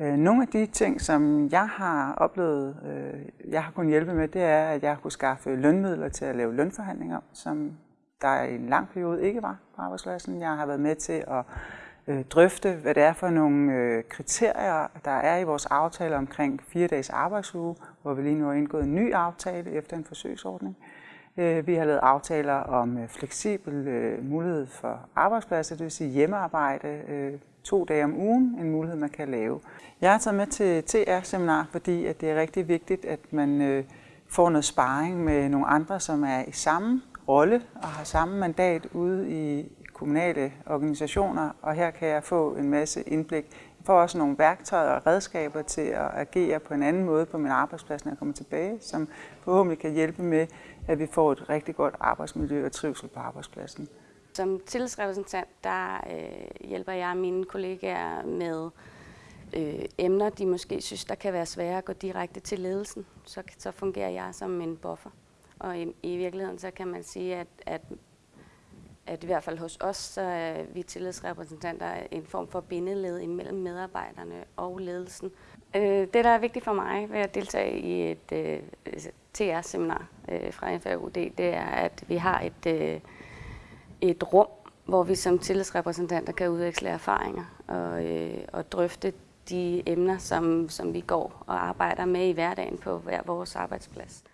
Øh, nogle af de ting, som jeg har oplevet, øh, jeg har kunnet hjælpe med, det er, at jeg har kunnet skaffe lønmidler til at lave lønforhandlinger, som der i en lang periode ikke var på arbejdspladsen. Jeg har været med til at øh, drøfte, hvad det er for nogle øh, kriterier, der er i vores aftale omkring fire dages arbejdsuge, hvor vi lige nu har indgået en ny aftale efter en forsøgsordning. Øh, vi har lavet aftaler om øh, fleksibel øh, mulighed for arbejdspladser, det vil sige hjemmearbejde, to dage om ugen, en mulighed, man kan lave. Jeg har taget med til TR-seminar, fordi at det er rigtig vigtigt, at man får noget sparring med nogle andre, som er i samme rolle og har samme mandat ude i kommunale organisationer, og her kan jeg få en masse indblik. Jeg får også nogle værktøjer og redskaber til at agere på en anden måde på min arbejdsplads, når jeg kommer tilbage, som forhåbentlig kan hjælpe med, at vi får et rigtig godt arbejdsmiljø og trivsel på arbejdspladsen. Som tillidsrepræsentant, der øh, hjælper jeg mine kollegaer med øh, emner, de måske synes, der kan være svære at gå direkte til ledelsen. Så, så fungerer jeg som en buffer. Og i, i virkeligheden, så kan man sige, at, at, at i hvert fald hos os, så er vi tillidsrepræsentanter en form for bindeled imellem medarbejderne og ledelsen. Øh, det, der er vigtigt for mig ved at deltage i et øh, altså, TR-seminar øh, fra FAUD, det er, at vi har et... Øh, et rum, hvor vi som tillidsrepræsentanter kan udveksle erfaringer og, øh, og drøfte de emner, som, som vi går og arbejder med i hverdagen på hver vores arbejdsplads.